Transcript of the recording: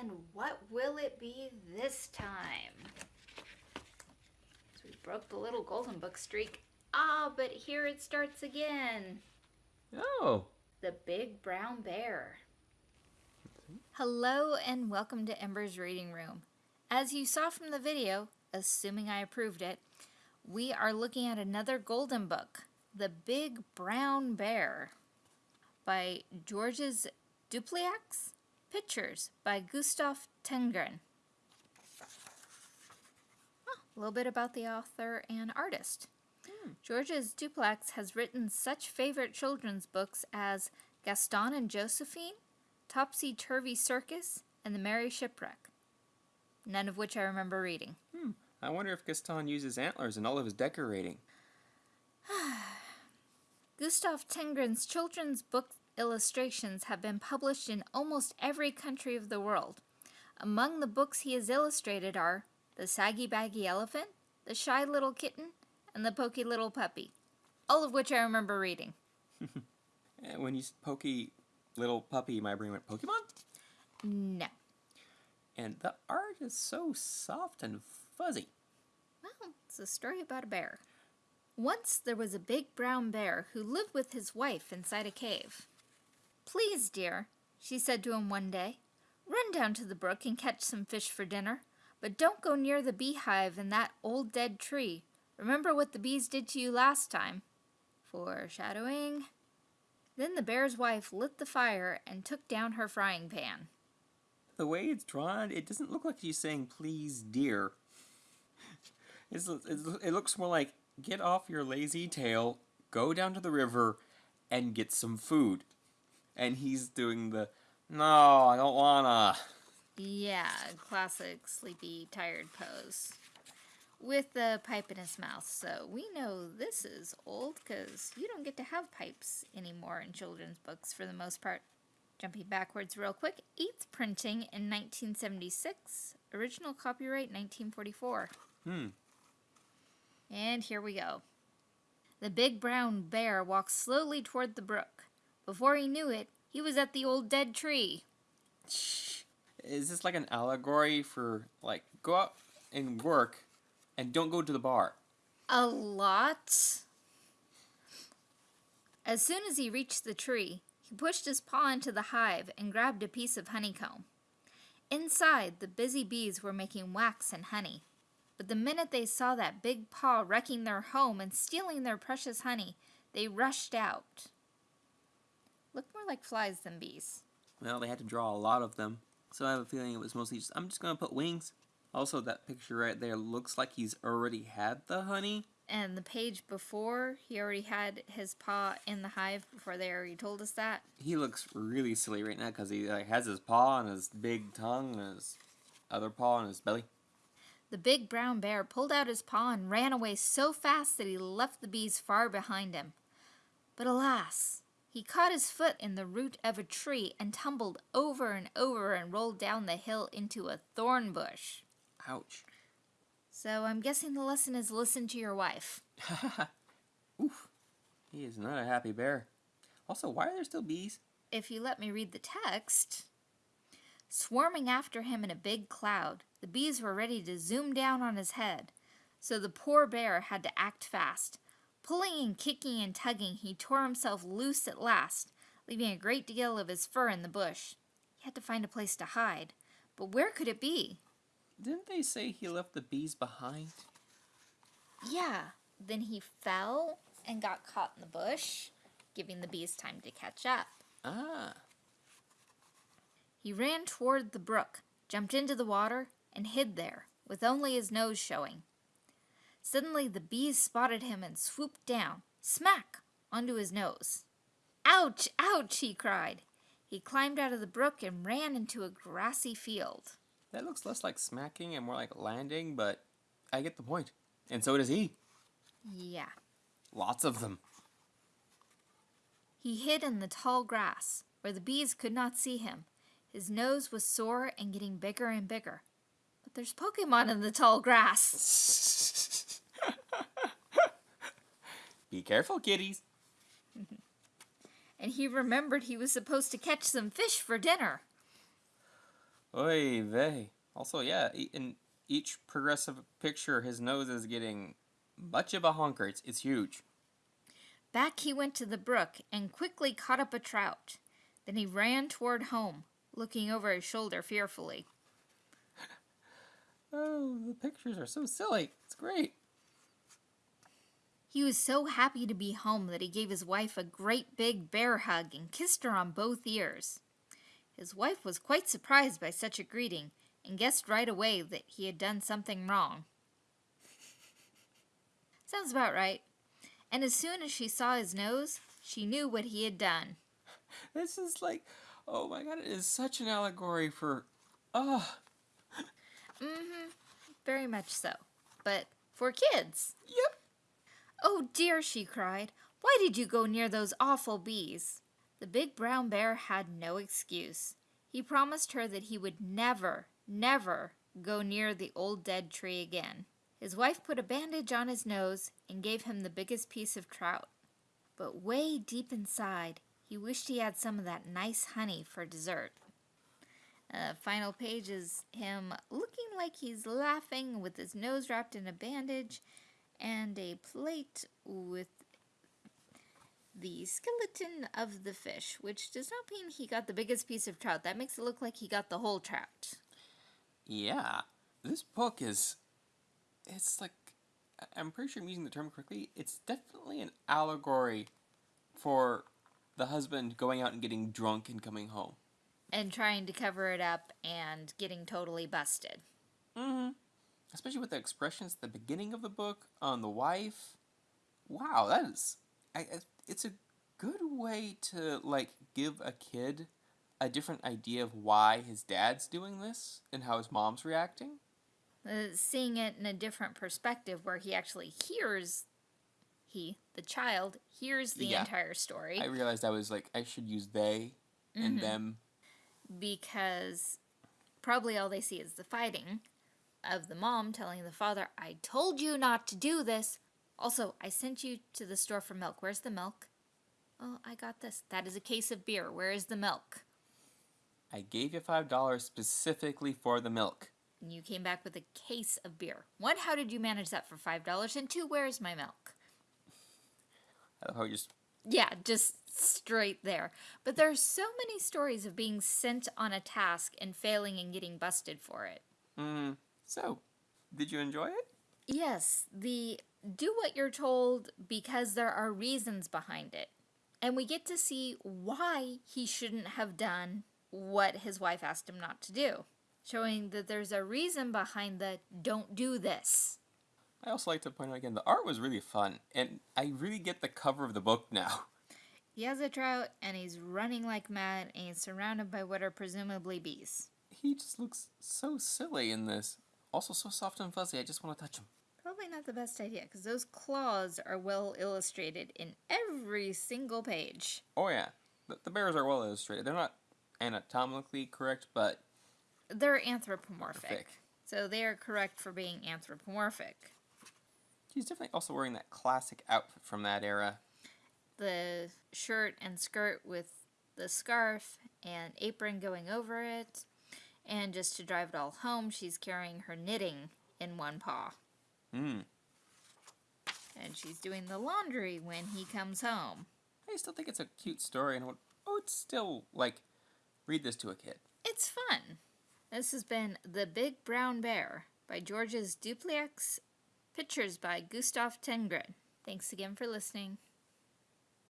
And what will it be this time? So we broke the little golden book streak. Ah, but here it starts again. Oh. The Big Brown Bear. Hello and welcome to Ember's Reading Room. As you saw from the video, assuming I approved it, we are looking at another golden book, The Big Brown Bear by Georges Duplaix. Pictures by Gustaf Tenggren. Oh, a little bit about the author and artist. Georges Duplaix has written such favorite children's books as Gaston and Josephine, Topsy Turvy Circus, and The Merry Shipwreck. None of which I remember reading. Hmm. I wonder if Gaston uses antlers in all of his decorating. Gustav Tengren's children's book illustrations have been published in almost every country of the world. Among the books he has illustrated are The Saggy Baggy Elephant, The Shy Little Kitten, and The Pokey Little Puppy, all of which I remember reading. And eh, when you said pokey little puppy, my brain went Pokemon? No. And the art is so soft and fuzzy. Well, it's a story about a bear. Once there was a big brown bear who lived with his wife inside a cave. Please, dear, she said to him one day, run down to the brook and catch some fish for dinner, but don't go near the beehive and that old dead tree. Remember what the bees did to you last time. Foreshadowing. Then the bear's wife lit the fire and took down her frying pan. The way it's drawn, it doesn't look like she's saying, please, dear. It's, it looks more like, get off your lazy tail, go down to the river, and get some food. And he's doing the, no, I don't wanna. Yeah, classic sleepy, tired pose. With the pipe in his mouth, so we know this is old because you don't get to have pipes anymore in children's books for the most part. Jumping backwards real quick, 8th printing in 1976, original copyright 1944. Hmm. And here we go. The big brown bear walked slowly toward the brook. Before he knew it, he was at the old dead tree. Is this like an allegory for, like, go out and work and don't go to the bar? A lot. As soon as he reached the tree, he pushed his paw into the hive and grabbed a piece of honeycomb. Inside, the busy bees were making wax and honey. But the minute they saw that big paw wrecking their home and stealing their precious honey, they rushed out. Look more like flies than bees. Well, they had to draw a lot of them. So I have a feeling it was mostly just, I'm just going to put wings. Also, that picture right there looks like he's already had the honey. And the page before, he already had his paw in the hive before they already told us that. He looks really silly right now because he like has his paw and his big tongue and his other paw and his belly. The big brown bear pulled out his paw and ran away so fast that he left the bees far behind him. But alas, he caught his foot in the root of a tree and tumbled over and over and rolled down the hill into a thorn bush. Ouch. So I'm guessing the lesson is listen to your wife. Oof. He is not a happy bear. Also, why are there still bees? If you let me read the text. Swarming after him in a big cloud, the bees were ready to zoom down on his head. So the poor bear had to act fast. Pulling and kicking and tugging, he tore himself loose at last, leaving a great deal of his fur in the bush. He had to find a place to hide. But where could it be? Didn't they say he left the bees behind? Yeah, then he fell and got caught in the bush, giving the bees time to catch up. Ah. He ran toward the brook, jumped into the water, and hid there, with only his nose showing. Suddenly the bees spotted him and swooped down, smack, onto his nose. Ouch, ouch, he cried. He climbed out of the brook and ran into a grassy field. That looks less like smacking and more like landing, but I get the point. And so does he. Yeah. Lots of them. He hid in the tall grass, where the bees could not see him. His nose was sore and getting bigger and bigger. But there's Pokemon in the tall grass. Be careful, kitties. and he remembered he was supposed to catch some fish for dinner. Oy vey. Also, yeah, in each progressive picture, his nose is getting much of a honker. It's, it's huge. Back he went to the brook and quickly caught up a trout. Then he ran toward home, looking over his shoulder fearfully. Oh, the pictures are so silly. It's great. He was so happy to be home that he gave his wife a great big bear hug and kissed her on both ears. His wife was quite surprised by such a greeting and guessed right away that he had done something wrong. Sounds about right. And as soon as she saw his nose, she knew what he had done. This is like, oh my god, it is such an allegory for, oh, Mm-hmm. Very much so. But for kids. yep. Oh dear, she cried. Why did you go near those awful bees? The big brown bear had no excuse. He promised her that he would never, never go near the old dead tree again. His wife put a bandage on his nose and gave him the biggest piece of trout. But way deep inside, he wished he had some of that nice honey for dessert. Uh, final page is him looking like he's laughing with his nose wrapped in a bandage and a plate with the skeleton of the fish, which does not mean he got the biggest piece of trout. That makes it look like he got the whole trout. Yeah. This book is, it's like, I'm pretty sure I'm using the term correctly. It's definitely an allegory for the husband going out and getting drunk and coming home. And trying to cover it up and getting totally busted. Mm-hmm. Especially with the expressions at the beginning of the book on the wife. Wow, that is, I, it's a good way to like give a kid a different idea of why his dad's doing this and how his mom's reacting. Uh, seeing it in a different perspective where he actually hears, he, the child, hears the Yeah. entire story. I realized I was like I should use they and Mhm. them. because probably all they see is the fighting of the mom telling the father, I told you not to do this. Also, I sent you to the store for milk. Where's the milk? Oh, I got this. That is a case of beer. Where is the milk? I gave you five dollars specifically for the milk. And you came back with a case of beer. One, how did you manage that for $5? And two, where is my milk? I love how you just Yeah, just straight there. But there are so many stories of being sent on a task and failing and getting busted for it. mm. So, did you enjoy it? Yes, the do what you're told because there are reasons behind it. And we get to see why he shouldn't have done what his wife asked him not to do, showing that there's a reason behind the don't do this. I also like to point out again the art was really fun, and I really get the cover of the book now. He has a trout and he's running like mad and he's surrounded by what are presumably bees. He just looks so silly in this. Also, so soft and fuzzy. I just want to touch them. Probably not the best idea because those claws are well illustrated in every single page. Oh yeah, the, the bears are well illustrated. They're not anatomically correct, but They're anthropomorphic. Thick. So they are correct for being anthropomorphic. he's definitely also wearing that classic outfit from that era. The shirt and skirt with the scarf and apron going over it. And just to drive it all home, she's carrying her knitting in one paw. Hmm. And she's doing the laundry when he comes home. I still think it's a cute story, and I would, I would still like read this to a kid. It's fun. This has been The Big Brown Bear by Georges Duplaix, pictures by Gustaf Tenggren. Thanks again for listening.